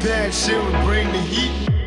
bad shit would bring the heat.